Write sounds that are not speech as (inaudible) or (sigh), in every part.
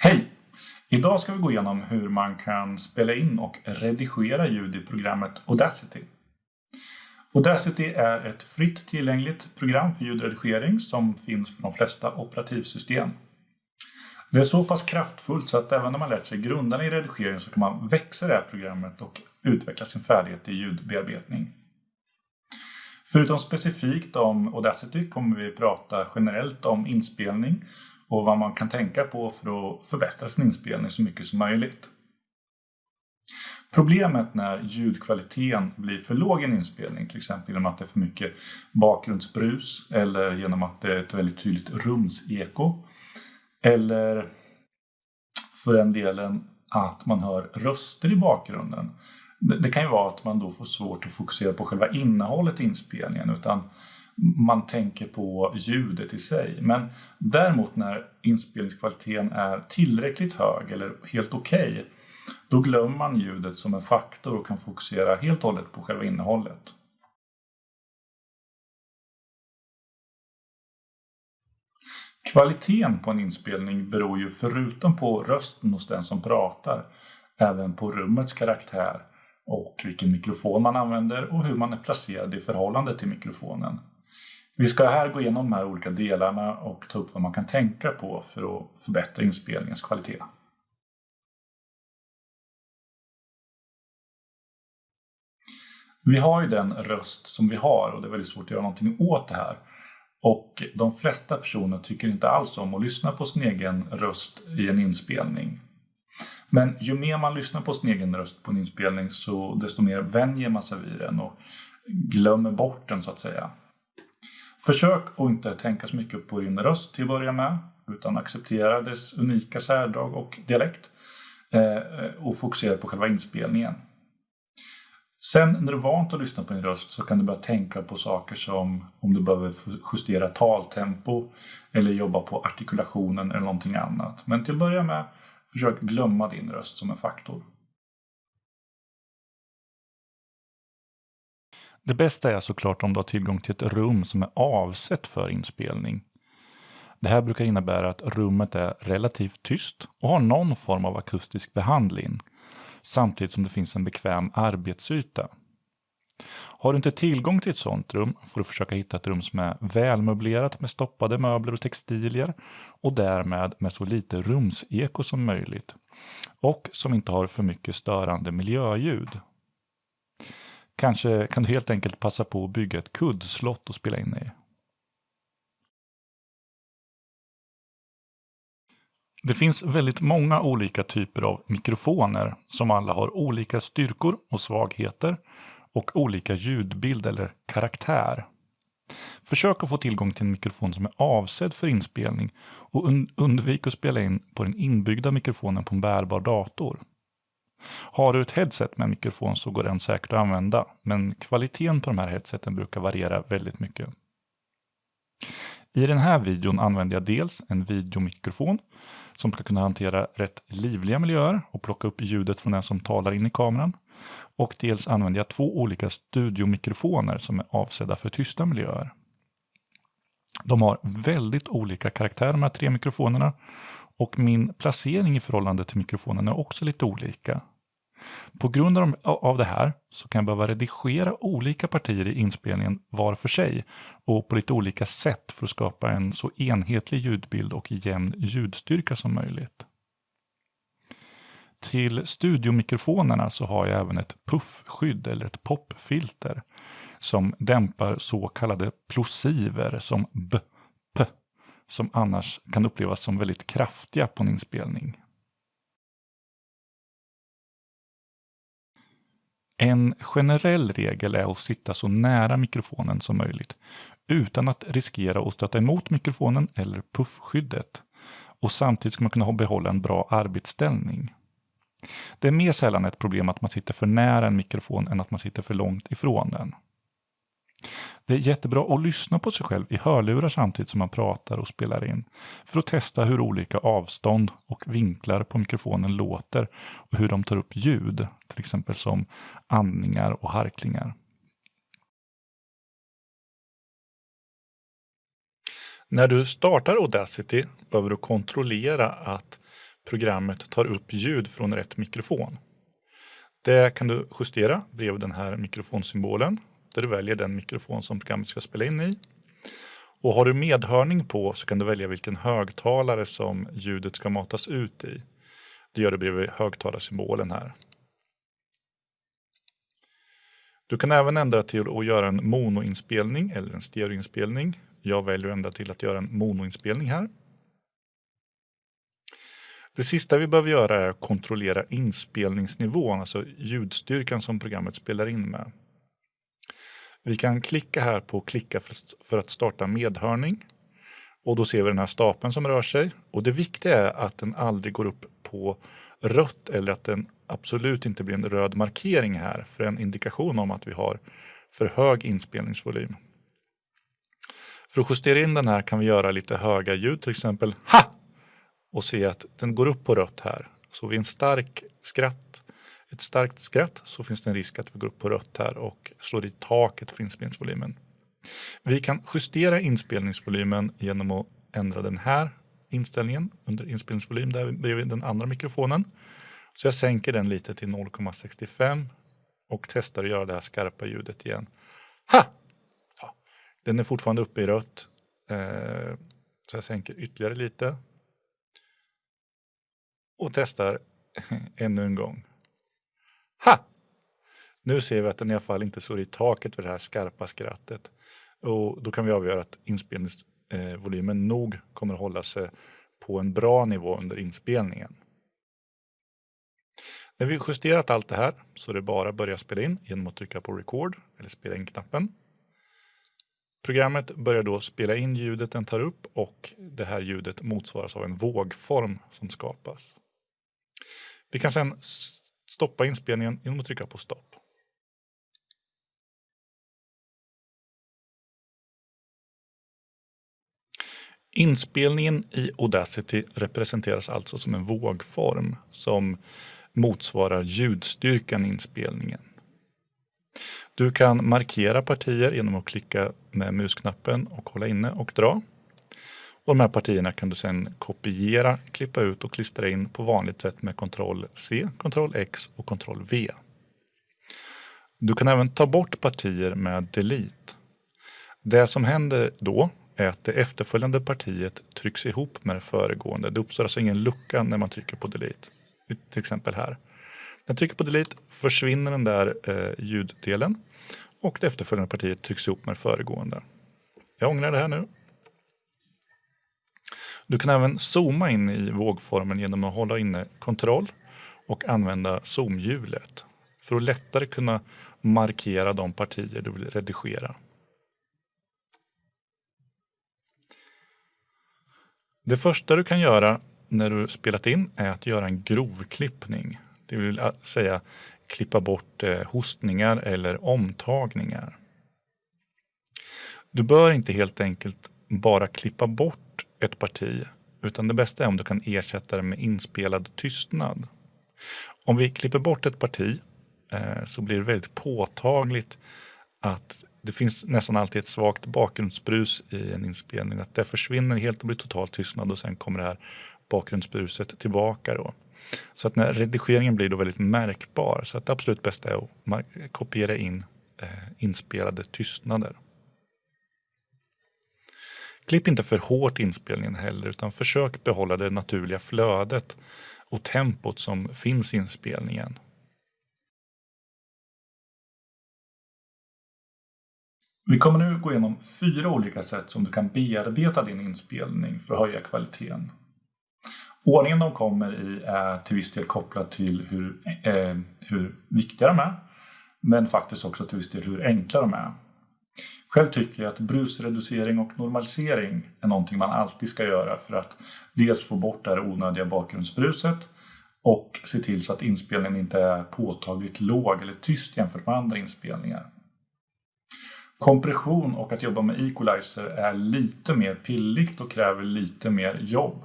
Hej! Idag ska vi gå igenom hur man kan spela in och redigera ljud i programmet Audacity. Audacity är ett fritt tillgängligt program för ljudredigering som finns för de flesta operativsystem. Det är så pass kraftfullt så att även när man lärt sig grunderna i redigering så kan man växa det här programmet och utveckla sin färdighet i ljudbearbetning. Förutom specifikt om Audacity kommer vi prata generellt om inspelning och vad man kan tänka på för att förbättra sin inspelning så mycket som möjligt. Problemet när ljudkvaliteten blir för låg i en inspelning, till exempel genom att det är för mycket bakgrundsbrus eller genom att det är ett väldigt tydligt rumseko. Eller för den delen att man hör röster i bakgrunden. Det kan ju vara att man då får svårt att fokusera på själva innehållet i inspelningen utan man tänker på ljudet i sig. Men däremot när inspelningskvaliteten är tillräckligt hög eller helt okej, okay, då glömmer man ljudet som en faktor och kan fokusera helt och hållet på själva innehållet. Kvaliteten på en inspelning beror ju förutom på rösten hos den som pratar även på rummets karaktär och vilken mikrofon man använder och hur man är placerad i förhållande till mikrofonen. Vi ska här gå igenom de här olika delarna och ta upp vad man kan tänka på för att förbättra inspelningens kvalitet. Vi har ju den röst som vi har och det är väldigt svårt att göra någonting åt det här. Och de flesta personer tycker inte alls om att lyssna på sin egen röst i en inspelning. Men ju mer man lyssnar på sin egen röst på en inspelning så desto mer vänjer man sig vid den och glömmer bort den så att säga. Försök att inte tänka så mycket på din röst till att börja med utan acceptera dess unika särdrag och dialekt eh, och fokusera på själva inspelningen. Sen när du är vant att lyssna på din röst så kan du börja tänka på saker som om du behöver justera taltempo eller jobba på artikulationen eller någonting annat. Men till att börja med, försök glömma din röst som en faktor. Det bästa är såklart om du har tillgång till ett rum som är avsett för inspelning. Det här brukar innebära att rummet är relativt tyst och har någon form av akustisk behandling, samtidigt som det finns en bekväm arbetsyta. Har du inte tillgång till ett sådant rum får du försöka hitta ett rum som är välmöblerat med stoppade möbler och textilier och därmed med så lite rumseko som möjligt och som inte har för mycket störande miljöljud. Kanske kan du helt enkelt passa på att bygga ett kuddslott och spela in i. Det finns väldigt många olika typer av mikrofoner som alla har olika styrkor och svagheter och olika ljudbild eller karaktär. Försök att få tillgång till en mikrofon som är avsedd för inspelning och undvik att spela in på den inbyggda mikrofonen på en bärbar dator. Har du ett headset med mikrofon så går den säkert att använda, men kvaliteten på de här headseten brukar variera väldigt mycket. I den här videon använder jag dels en videomikrofon som ska kunna hantera rätt livliga miljöer och plocka upp ljudet från den som talar in i kameran. Och dels använder jag två olika studiomikrofoner som är avsedda för tysta miljöer. De har väldigt olika karaktär de här tre mikrofonerna och min placering i förhållande till mikrofonen är också lite olika. På grund av det här så kan jag behöva redigera olika partier i inspelningen var för sig och på lite olika sätt för att skapa en så enhetlig ljudbild och jämn ljudstyrka som möjligt. Till studiomikrofonerna så har jag även ett puffskydd eller ett popfilter som dämpar så kallade plosiver som b, som annars kan upplevas som väldigt kraftiga på en inspelning. En generell regel är att sitta så nära mikrofonen som möjligt utan att riskera att stöta emot mikrofonen eller puffskyddet. Och samtidigt ska man kunna behålla en bra arbetsställning. Det är mer sällan ett problem att man sitter för nära en mikrofon än att man sitter för långt ifrån den. Det är jättebra att lyssna på sig själv i hörlurar samtidigt som man pratar och spelar in. För att testa hur olika avstånd och vinklar på mikrofonen låter och hur de tar upp ljud, till exempel som andningar och harklingar. När du startar Audacity behöver du kontrollera att programmet tar upp ljud från rätt mikrofon. Det kan du justera bredvid den här mikrofonsymbolen där du väljer den mikrofon som programmet ska spela in i. Och har du medhörning på så kan du välja vilken högtalare som ljudet ska matas ut i. Det gör du bredvid högtalarsymbolen här. Du kan även ändra till att göra en monoinspelning eller en stereoinspelning. Jag väljer att ändra till att göra en monoinspelning här. Det sista vi behöver göra är att kontrollera inspelningsnivån, alltså ljudstyrkan som programmet spelar in med. Vi kan klicka här på klicka för att starta medhörning. Och då ser vi den här stapeln som rör sig. Och det viktiga är att den aldrig går upp på rött eller att den absolut inte blir en röd markering här för en indikation om att vi har för hög inspelningsvolym. För att justera in den här kan vi göra lite höga ljud, till exempel ha! Och se att den går upp på rött här. Så vid en stark skratt, ett starkt skratt så finns det en risk att vi går upp på rött här och slår i taket för inspelningsvolymen. Vi kan justera inspelningsvolymen genom att ändra den här inställningen under inspelningsvolym där bredvid den andra mikrofonen. Så jag sänker den lite till 0,65 och testar att göra det här skarpa ljudet igen. Ha! Ja, den är fortfarande uppe i rött. Eh, så jag sänker ytterligare lite. Och testar (laughs) ännu en gång. Ha! Nu ser vi att den i alla fall inte står i taket för det här skarpa skrattet. Och då kan vi avgöra att inspelningsvolymen nog kommer att hålla sig på en bra nivå under inspelningen. När vi justerat allt det här så är det bara att börja spela in genom att trycka på record eller spela in-knappen. Programmet börjar då spela in ljudet den tar upp och det här ljudet motsvaras av en vågform som skapas. Vi kan sedan stoppa inspelningen genom att trycka på stopp. Inspelningen i Audacity representeras alltså som en vågform som motsvarar ljudstyrkan i inspelningen. Du kan markera partier genom att klicka med musknappen och hålla inne och dra. Och de här partierna kan du sedan kopiera, klippa ut och klistra in på vanligt sätt med Ctrl C, Ctrl X och Ctrl V. Du kan även ta bort partier med Delete. Det som händer då är att det efterföljande partiet trycks ihop med det föregående. Det uppstår alltså ingen lucka när man trycker på delete. Till exempel här. När jag trycker på delete försvinner den där eh, ljuddelen och det efterföljande partiet trycks ihop med det föregående. Jag ångrar det här nu. Du kan även zooma in i vågformen genom att hålla inne kontroll och använda zoomhjulet för att lättare kunna markera de partier du vill redigera. Det första du kan göra när du spelat in är att göra en grovklippning. Det vill säga klippa bort eh, hostningar eller omtagningar. Du bör inte helt enkelt bara klippa bort ett parti utan det bästa är om du kan ersätta det med inspelad tystnad. Om vi klipper bort ett parti eh, så blir det väldigt påtagligt att det finns nästan alltid ett svagt bakgrundsbrus i en inspelning. Att det försvinner helt och blir totalt tystnad och sen kommer det här bakgrundsbruset tillbaka. Då. Så att när redigeringen blir då väldigt märkbar. Så att det absolut bästa är att kopiera in eh, inspelade tystnader. Klipp inte för hårt inspelningen heller utan försök behålla det naturliga flödet och tempot som finns i inspelningen. Vi kommer nu gå igenom fyra olika sätt som du kan bearbeta din inspelning för att höja kvaliteten. Ordningen de kommer i är till viss del kopplad till hur, eh, hur viktiga de är, men faktiskt också till viss del hur enkla de är. Själv tycker jag att brusreducering och normalisering är någonting man alltid ska göra för att dels få bort det här onödiga bakgrundsbruset och se till så att inspelningen inte är påtagligt låg eller tyst jämfört med andra inspelningar. Kompression och att jobba med equalizer är lite mer pilligt och kräver lite mer jobb.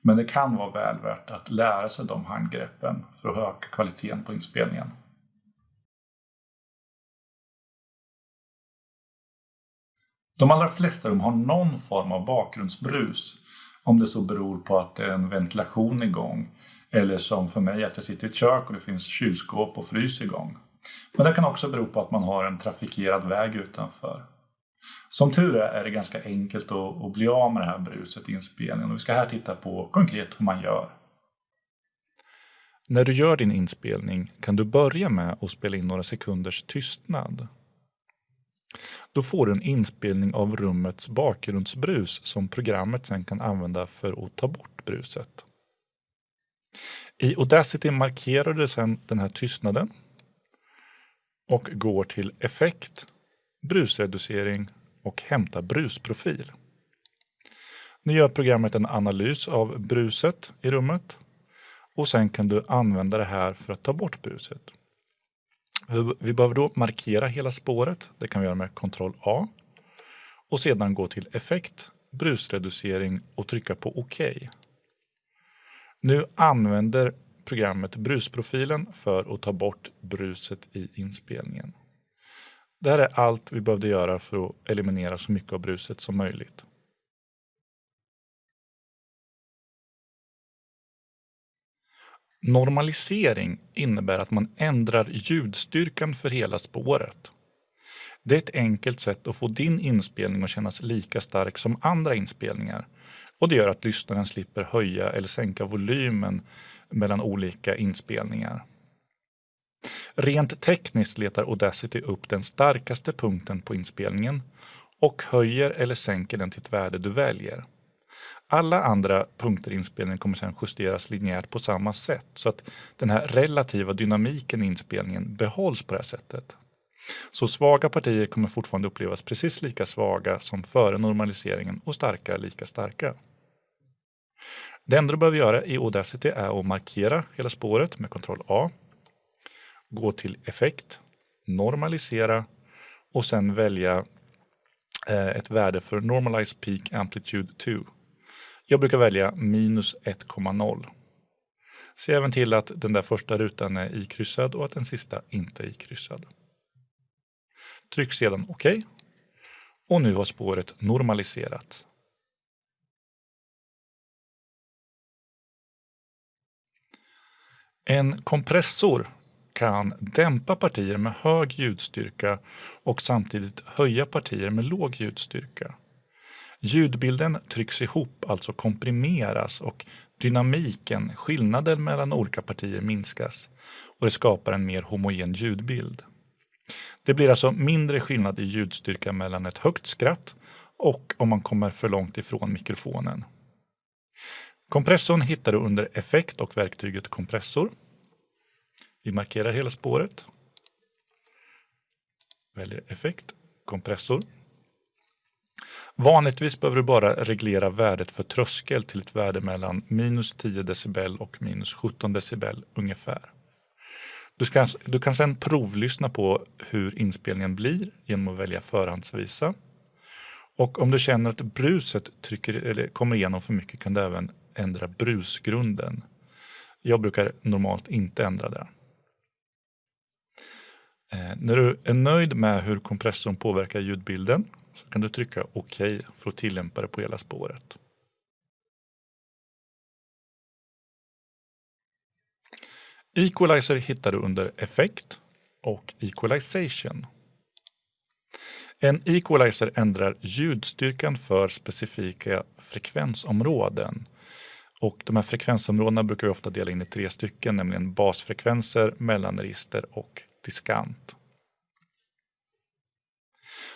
Men det kan vara väl värt att lära sig de handgreppen för att öka kvaliteten på inspelningen. De allra flesta rum har någon form av bakgrundsbrus Om det så beror på att det är en ventilation igång eller som för mig att jag sitter i ett kök och det finns kylskåp och frys igång. Men det kan också bero på att man har en trafikerad väg utanför. Som tur är är det ganska enkelt att, bli av med det här bruset i inspelningen och vi ska här titta på konkret hur man gör. När du gör din inspelning kan du börja med att spela in några sekunders tystnad. Då får du en inspelning av rummets bakgrundsbrus som programmet sen kan använda för att ta bort bruset. I Audacity markerar du sedan den här tystnaden och går till Effekt, Brusreducering och Hämta brusprofil. Nu gör programmet en analys av bruset i rummet och sen kan du använda det här för att ta bort bruset. Vi behöver då markera hela spåret. Det kan vi göra med Ctrl A och sedan gå till Effekt, brusreducering och trycka på OK. Nu använder programmet brusprofilen för att ta bort bruset i inspelningen. Det här är allt vi behövde göra för att eliminera så mycket av bruset som möjligt. Normalisering innebär att man ändrar ljudstyrkan för hela spåret. Det är ett enkelt sätt att få din inspelning att kännas lika stark som andra inspelningar och det gör att lyssnaren slipper höja eller sänka volymen mellan olika inspelningar. Rent tekniskt letar Audacity upp den starkaste punkten på inspelningen och höjer eller sänker den till ett värde du väljer. Alla andra punkter i inspelningen kommer sedan justeras linjärt på samma sätt så att den här relativa dynamiken i inspelningen behålls på det här sättet. Så svaga partier kommer fortfarande upplevas precis lika svaga som före normaliseringen och starka lika starka. Det enda du behöver göra i Audacity är att markera hela spåret med Ctrl A. Gå till Effekt, Normalisera och sen välja eh, ett värde för Normalize Peak Amplitude 2. Jag brukar välja minus 1,0. Se även till att den där första rutan är ikryssad och att den sista inte är ikryssad. Tryck sedan OK. Och nu har spåret normaliserats. En kompressor kan dämpa partier med hög ljudstyrka och samtidigt höja partier med låg ljudstyrka. Ljudbilden trycks ihop, alltså komprimeras och dynamiken, skillnaden mellan olika partier minskas och det skapar en mer homogen ljudbild. Det blir alltså mindre skillnad i ljudstyrka mellan ett högt skratt och om man kommer för långt ifrån mikrofonen. Kompressorn hittar du under Effekt och verktyget Kompressor. Vi markerar hela spåret. Väljer Effekt, Kompressor. Vanligtvis behöver du bara reglera värdet för tröskel till ett värde mellan minus 10 decibel och minus 17 decibel ungefär. Du, ska, du kan sedan provlyssna på hur inspelningen blir genom att välja förhandsvisa. Och om du känner att bruset trycker, eller kommer igenom för mycket kan du även ändra brusgrunden. Jag brukar normalt inte ändra det. Eh, när du är nöjd med hur kompressorn påverkar ljudbilden så kan du trycka OK för att tillämpa det på hela spåret. Equalizer hittar du under Effekt och Equalization. En equalizer ändrar ljudstyrkan för specifika frekvensområden. Och de här frekvensområdena brukar vi ofta dela in i tre stycken, nämligen basfrekvenser, mellanregister och diskant.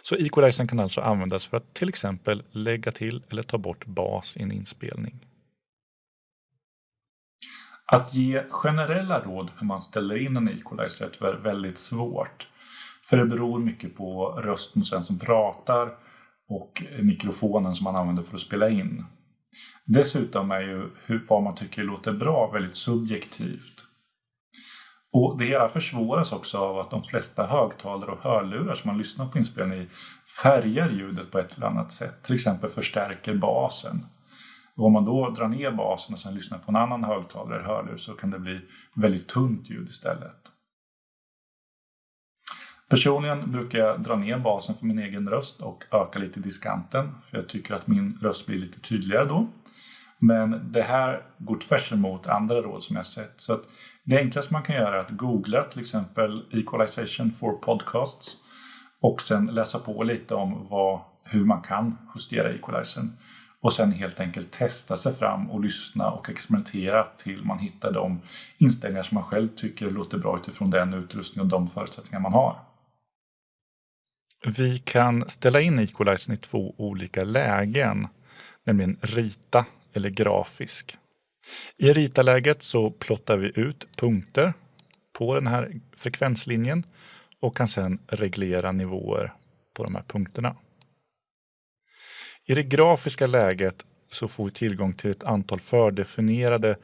Så equalizern kan alltså användas för att till exempel lägga till eller ta bort bas i en inspelning. Att ge generella råd hur man ställer in en equalizer är tyvärr väldigt svårt. För det beror mycket på rösten hos den som pratar och mikrofonen som man använder för att spela in. Dessutom är ju hur, vad man tycker låter bra väldigt subjektivt. Och det hela försvåras också av att de flesta högtalare och hörlurar som man lyssnar på inspelning i färgar ljudet på ett eller annat sätt. Till exempel förstärker basen. Och om man då drar ner basen och sen lyssnar på en annan högtalare eller hörlur så kan det bli väldigt tunt ljud istället. Personligen brukar jag dra ner basen för min egen röst och öka lite diskanten för jag tycker att min röst blir lite tydligare då. Men det här går tvärs emot andra råd som jag sett. Så att det enklaste man kan göra är att googla till exempel Equalization for Podcasts och sen läsa på lite om vad, hur man kan justera equalizern. Och sen helt enkelt testa sig fram och lyssna och experimentera till man hittar de inställningar som man själv tycker låter bra utifrån den utrustning och de förutsättningar man har. Vi kan ställa in equalizern i två olika lägen, nämligen rita eller grafisk. I rita-läget så plottar vi ut punkter på den här frekvenslinjen och kan sedan reglera nivåer på de här punkterna. I det grafiska läget så får vi tillgång till ett antal fördefinierade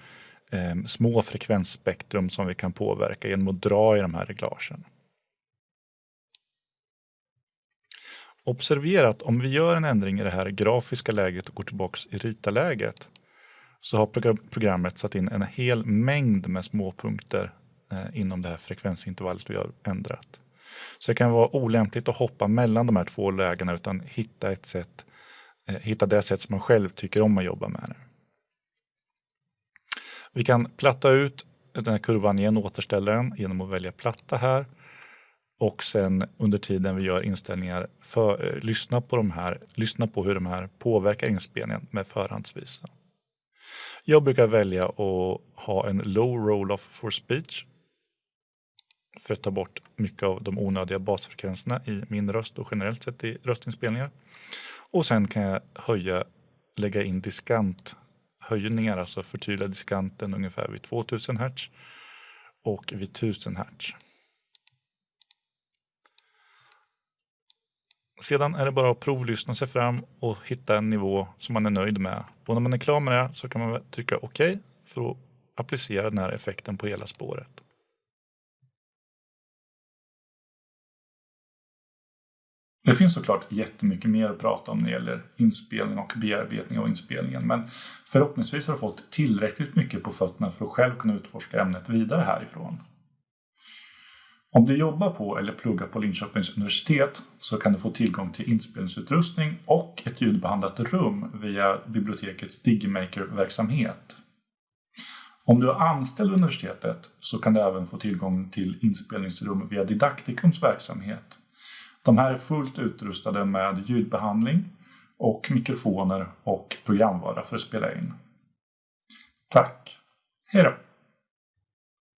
eh, små frekvensspektrum som vi kan påverka genom att dra i de här reglagen. Observera att om vi gör en ändring i det här grafiska läget och går tillbaks i rita-läget så har programmet satt in en hel mängd med småpunkter eh, inom det här frekvensintervallet vi har ändrat. Så det kan vara olämpligt att hoppa mellan de här två lägena utan hitta ett sätt, eh, hitta det sätt som man själv tycker om att jobba med det. Vi kan platta ut den här kurvan igen, återställa den genom att välja platta här och sen under tiden vi gör inställningar för, eh, lyssna på de här, lyssna på hur de här påverkar inspelningen med förhandsvisa. Jag brukar välja att ha en low roll-off for speech för att ta bort mycket av de onödiga basfrekvenserna i min röst och generellt sett i röstinspelningar. Och sen kan jag höja, lägga in diskanthöjningar, alltså förtydliga diskanten ungefär vid 2000 Hz och vid 1000 Hz. Sedan är det bara att provlyssna sig fram och hitta en nivå som man är nöjd med. Och när man är klar med det så kan man trycka OK för att applicera den här effekten på hela spåret. Det finns såklart jättemycket mer att prata om när det gäller inspelning och bearbetning av inspelningen men förhoppningsvis har du fått tillräckligt mycket på fötterna för att själv kunna utforska ämnet vidare härifrån. Om du jobbar på eller pluggar på Linköpings universitet så kan du få tillgång till inspelningsutrustning och ett ljudbehandlat rum via bibliotekets Digimaker-verksamhet. Om du är anställd vid universitetet så kan du även få tillgång till inspelningsrum via Didaktikums verksamhet. De här är fullt utrustade med ljudbehandling och mikrofoner och programvara för att spela in. Tack! Hej då!